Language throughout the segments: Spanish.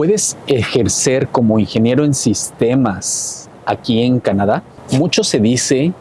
¿Puedes ejercer como ingeniero en sistemas aquí en Canadá? Mucho se dice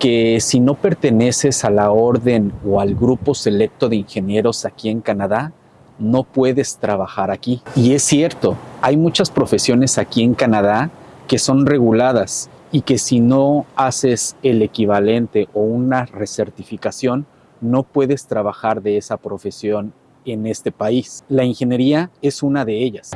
que si no perteneces a la orden o al grupo selecto de ingenieros aquí en Canadá, no puedes trabajar aquí. Y es cierto, hay muchas profesiones aquí en Canadá que son reguladas y que si no haces el equivalente o una recertificación, no puedes trabajar de esa profesión en este país. La ingeniería es una de ellas.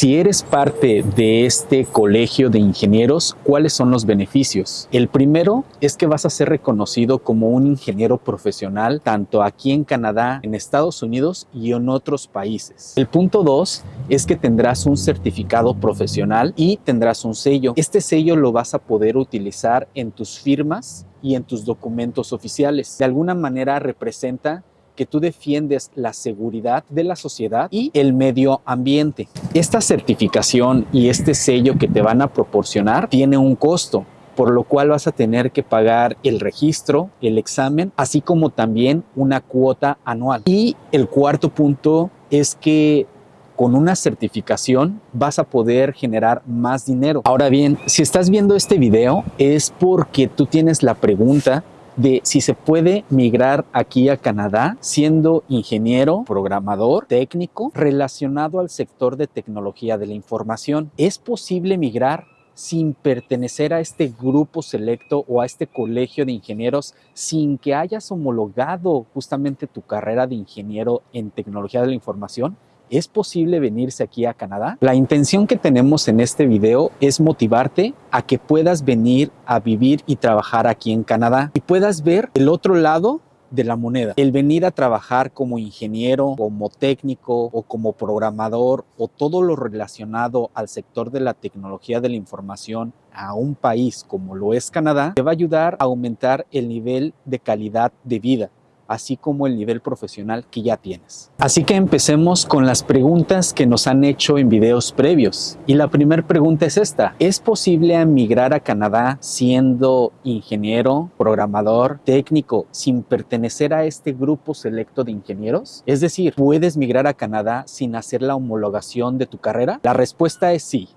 Si eres parte de este colegio de ingenieros, ¿cuáles son los beneficios? El primero es que vas a ser reconocido como un ingeniero profesional tanto aquí en Canadá, en Estados Unidos y en otros países. El punto dos es que tendrás un certificado profesional y tendrás un sello. Este sello lo vas a poder utilizar en tus firmas y en tus documentos oficiales. De alguna manera representa que tú defiendes la seguridad de la sociedad y el medio ambiente. Esta certificación y este sello que te van a proporcionar tiene un costo por lo cual vas a tener que pagar el registro, el examen, así como también una cuota anual. Y el cuarto punto es que con una certificación vas a poder generar más dinero. Ahora bien, si estás viendo este video es porque tú tienes la pregunta de si se puede migrar aquí a Canadá siendo ingeniero, programador, técnico relacionado al sector de tecnología de la información. ¿Es posible migrar sin pertenecer a este grupo selecto o a este colegio de ingenieros sin que hayas homologado justamente tu carrera de ingeniero en tecnología de la información? ¿Es posible venirse aquí a Canadá? La intención que tenemos en este video es motivarte a que puedas venir a vivir y trabajar aquí en Canadá y puedas ver el otro lado de la moneda. El venir a trabajar como ingeniero, como técnico o como programador o todo lo relacionado al sector de la tecnología de la información a un país como lo es Canadá, te va a ayudar a aumentar el nivel de calidad de vida así como el nivel profesional que ya tienes. Así que empecemos con las preguntas que nos han hecho en videos previos. Y la primera pregunta es esta. ¿Es posible emigrar a Canadá siendo ingeniero, programador, técnico, sin pertenecer a este grupo selecto de ingenieros? Es decir, ¿puedes migrar a Canadá sin hacer la homologación de tu carrera? La respuesta es sí.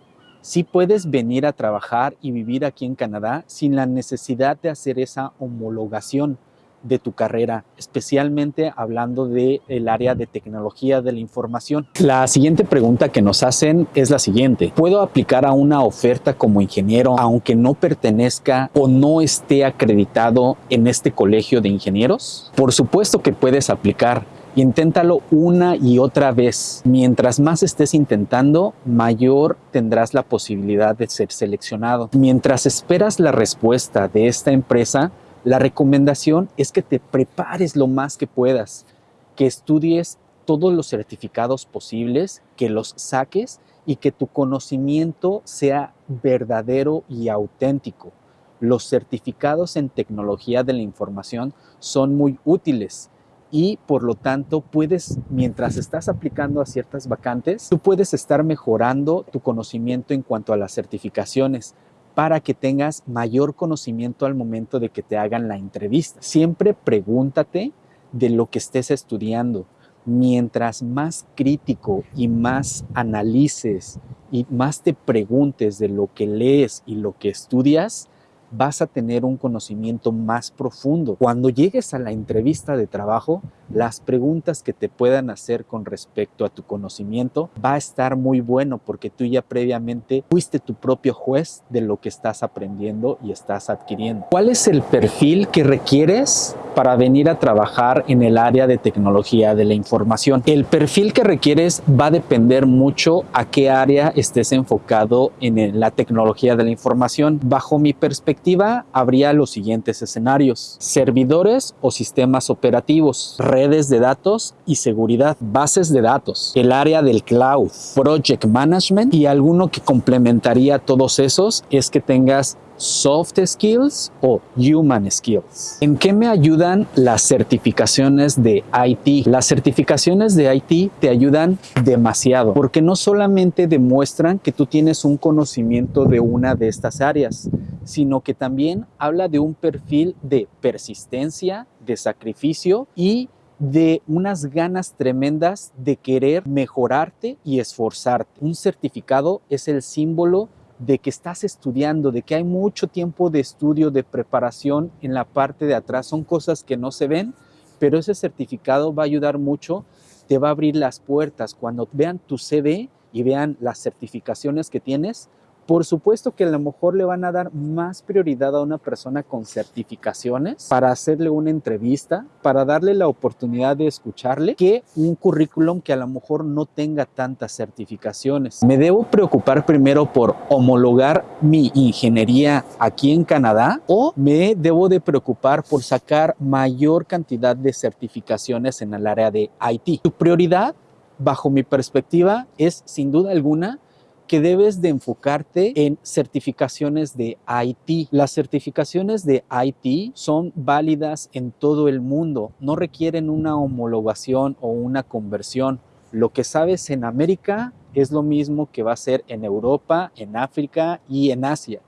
Sí puedes venir a trabajar y vivir aquí en Canadá sin la necesidad de hacer esa homologación de tu carrera, especialmente hablando del el área de tecnología de la información. La siguiente pregunta que nos hacen es la siguiente. ¿Puedo aplicar a una oferta como ingeniero aunque no pertenezca o no esté acreditado en este colegio de ingenieros? Por supuesto que puedes aplicar. Inténtalo una y otra vez. Mientras más estés intentando, mayor tendrás la posibilidad de ser seleccionado. Mientras esperas la respuesta de esta empresa, la recomendación es que te prepares lo más que puedas, que estudies todos los certificados posibles, que los saques y que tu conocimiento sea verdadero y auténtico. Los certificados en tecnología de la información son muy útiles y por lo tanto puedes, mientras estás aplicando a ciertas vacantes, tú puedes estar mejorando tu conocimiento en cuanto a las certificaciones para que tengas mayor conocimiento al momento de que te hagan la entrevista. Siempre pregúntate de lo que estés estudiando. Mientras más crítico y más analices y más te preguntes de lo que lees y lo que estudias, vas a tener un conocimiento más profundo. Cuando llegues a la entrevista de trabajo, las preguntas que te puedan hacer con respecto a tu conocimiento va a estar muy bueno porque tú ya previamente fuiste tu propio juez de lo que estás aprendiendo y estás adquiriendo. ¿Cuál es el perfil que requieres para venir a trabajar en el área de tecnología de la información? El perfil que requieres va a depender mucho a qué área estés enfocado en la tecnología de la información. Bajo mi perspectiva, habría los siguientes escenarios. Servidores o sistemas operativos, redes de datos y seguridad, bases de datos, el área del cloud, project management y alguno que complementaría todos esos es que tengas soft skills o human skills. ¿En qué me ayudan las certificaciones de IT? Las certificaciones de IT te ayudan demasiado porque no solamente demuestran que tú tienes un conocimiento de una de estas áreas, sino que también habla de un perfil de persistencia, de sacrificio y de unas ganas tremendas de querer mejorarte y esforzarte. Un certificado es el símbolo de que estás estudiando, de que hay mucho tiempo de estudio, de preparación en la parte de atrás. Son cosas que no se ven, pero ese certificado va a ayudar mucho, te va a abrir las puertas. Cuando vean tu CV y vean las certificaciones que tienes, por supuesto que a lo mejor le van a dar más prioridad a una persona con certificaciones para hacerle una entrevista, para darle la oportunidad de escucharle, que un currículum que a lo mejor no tenga tantas certificaciones. Me debo preocupar primero por homologar mi ingeniería aquí en Canadá o me debo de preocupar por sacar mayor cantidad de certificaciones en el área de IT. Tu prioridad, bajo mi perspectiva, es sin duda alguna que debes de enfocarte en certificaciones de IT. Las certificaciones de IT son válidas en todo el mundo, no requieren una homologación o una conversión. Lo que sabes en América es lo mismo que va a ser en Europa, en África y en Asia.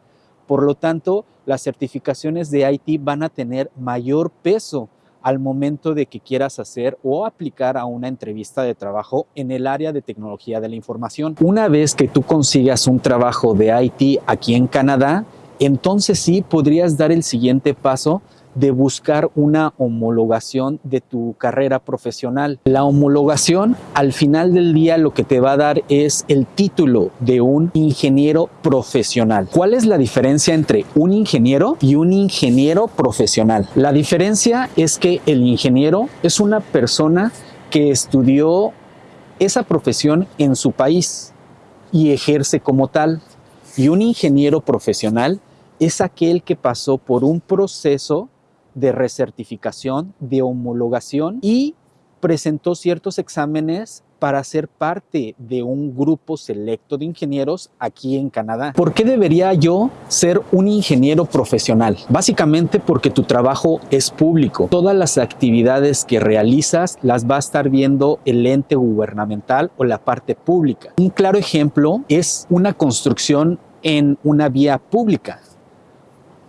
Por lo tanto, las certificaciones de IT van a tener mayor peso al momento de que quieras hacer o aplicar a una entrevista de trabajo en el área de tecnología de la información. Una vez que tú consigas un trabajo de IT aquí en Canadá, entonces sí podrías dar el siguiente paso de buscar una homologación de tu carrera profesional. La homologación al final del día lo que te va a dar es el título de un ingeniero profesional. ¿Cuál es la diferencia entre un ingeniero y un ingeniero profesional? La diferencia es que el ingeniero es una persona que estudió esa profesión en su país y ejerce como tal. Y un ingeniero profesional es aquel que pasó por un proceso de recertificación, de homologación y presentó ciertos exámenes para ser parte de un grupo selecto de ingenieros aquí en Canadá. ¿Por qué debería yo ser un ingeniero profesional? Básicamente porque tu trabajo es público. Todas las actividades que realizas las va a estar viendo el ente gubernamental o la parte pública. Un claro ejemplo es una construcción en una vía pública.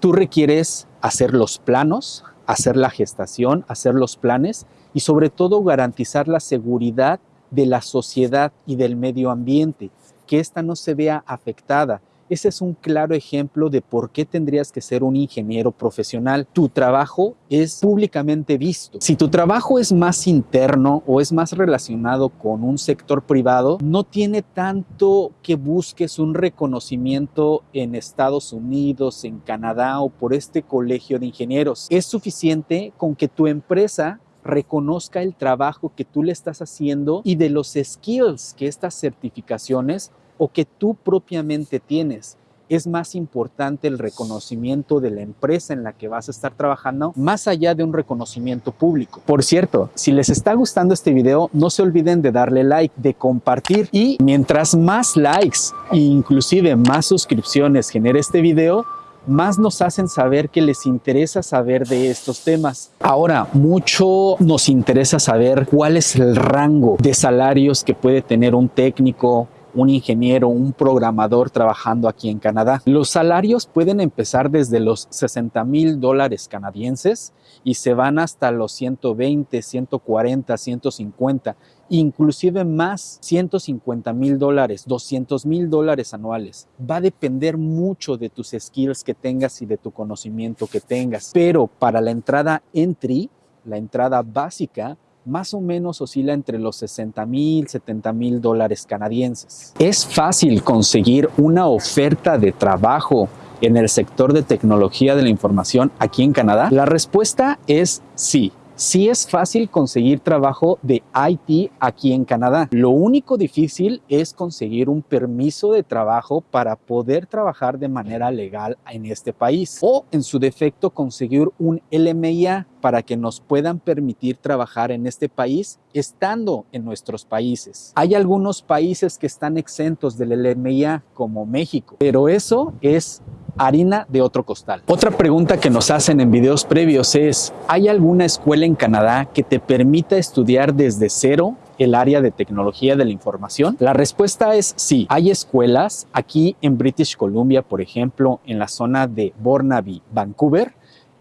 Tú requieres hacer los planos, hacer la gestación, hacer los planes y sobre todo garantizar la seguridad de la sociedad y del medio ambiente, que ésta no se vea afectada ese es un claro ejemplo de por qué tendrías que ser un ingeniero profesional. Tu trabajo es públicamente visto. Si tu trabajo es más interno o es más relacionado con un sector privado, no tiene tanto que busques un reconocimiento en Estados Unidos, en Canadá o por este colegio de ingenieros. Es suficiente con que tu empresa reconozca el trabajo que tú le estás haciendo y de los skills que estas certificaciones o que tú propiamente tienes. Es más importante el reconocimiento de la empresa en la que vas a estar trabajando más allá de un reconocimiento público. Por cierto, si les está gustando este video, no se olviden de darle like, de compartir y mientras más likes e inclusive más suscripciones genere este video, más nos hacen saber que les interesa saber de estos temas. Ahora, mucho nos interesa saber cuál es el rango de salarios que puede tener un técnico, un ingeniero, un programador trabajando aquí en Canadá. Los salarios pueden empezar desde los 60 mil dólares canadienses y se van hasta los 120, 140, 150, inclusive más 150 mil dólares, 200 mil dólares anuales. Va a depender mucho de tus skills que tengas y de tu conocimiento que tengas. Pero para la entrada entry, la entrada básica, más o menos oscila entre los 60 mil, 70 mil dólares canadienses. ¿Es fácil conseguir una oferta de trabajo en el sector de tecnología de la información aquí en Canadá? La respuesta es sí. Sí es fácil conseguir trabajo de IT aquí en Canadá. Lo único difícil es conseguir un permiso de trabajo para poder trabajar de manera legal en este país o en su defecto conseguir un LMIA para que nos puedan permitir trabajar en este país estando en nuestros países. Hay algunos países que están exentos del LMIA como México, pero eso es harina de otro costal. Otra pregunta que nos hacen en videos previos es, ¿hay alguna escuela en Canadá que te permita estudiar desde cero el área de tecnología de la información? La respuesta es sí. Hay escuelas aquí en British Columbia, por ejemplo, en la zona de Burnaby, Vancouver,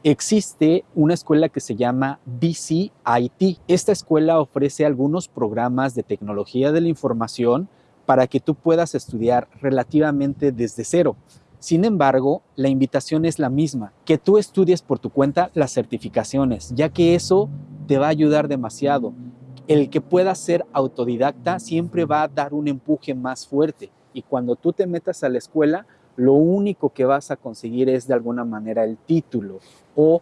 existe una escuela que se llama BCIT. Esta escuela ofrece algunos programas de tecnología de la información para que tú puedas estudiar relativamente desde cero. Sin embargo, la invitación es la misma, que tú estudies por tu cuenta las certificaciones, ya que eso te va a ayudar demasiado. El que pueda ser autodidacta siempre va a dar un empuje más fuerte y cuando tú te metas a la escuela, lo único que vas a conseguir es de alguna manera el título o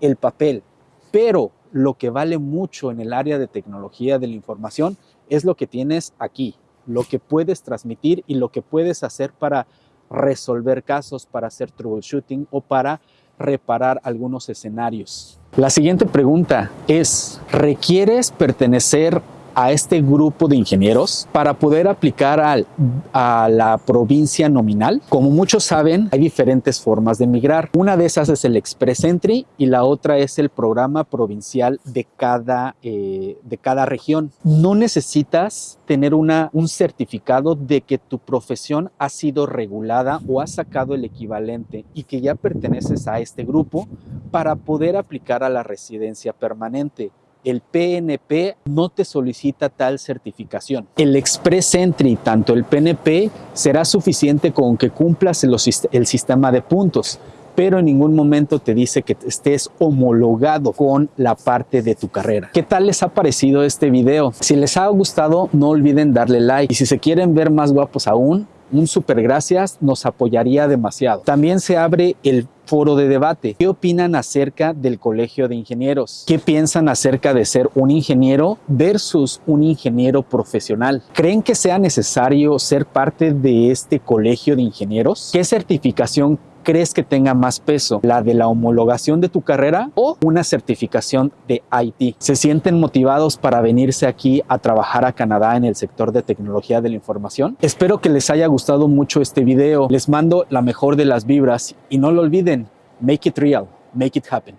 el papel. Pero lo que vale mucho en el área de tecnología de la información es lo que tienes aquí, lo que puedes transmitir y lo que puedes hacer para resolver casos, para hacer troubleshooting o para reparar algunos escenarios. La siguiente pregunta es, ¿requieres pertenecer a este grupo de ingenieros para poder aplicar al, a la provincia nominal. Como muchos saben, hay diferentes formas de migrar. Una de esas es el Express Entry y la otra es el programa provincial de cada, eh, de cada región. No necesitas tener una, un certificado de que tu profesión ha sido regulada o ha sacado el equivalente y que ya perteneces a este grupo para poder aplicar a la residencia permanente el PNP no te solicita tal certificación. El Express Entry, tanto el PNP, será suficiente con que cumplas el, sistema de puntos pero en ningún momento te dice que estés homologado con la parte de tu carrera. ¿Qué tal les ha parecido este video? Si les ha gustado, no olviden darle like y si se quieren ver más guapos aún, un super gracias nos apoyaría demasiado. También se abre el foro de debate. ¿Qué opinan acerca del Colegio de Ingenieros? ¿Qué piensan acerca de ser un ingeniero versus un ingeniero profesional? ¿Creen que sea necesario ser parte de este Colegio de Ingenieros? ¿Qué certificación crees que tenga más peso? ¿La de la homologación de tu carrera o una certificación de IT? ¿Se sienten motivados para venirse aquí a trabajar a Canadá en el sector de tecnología de la información? Espero que les haya gustado mucho este video. Les mando la mejor de las vibras y no lo olviden, make it real, make it happen.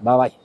Bye bye.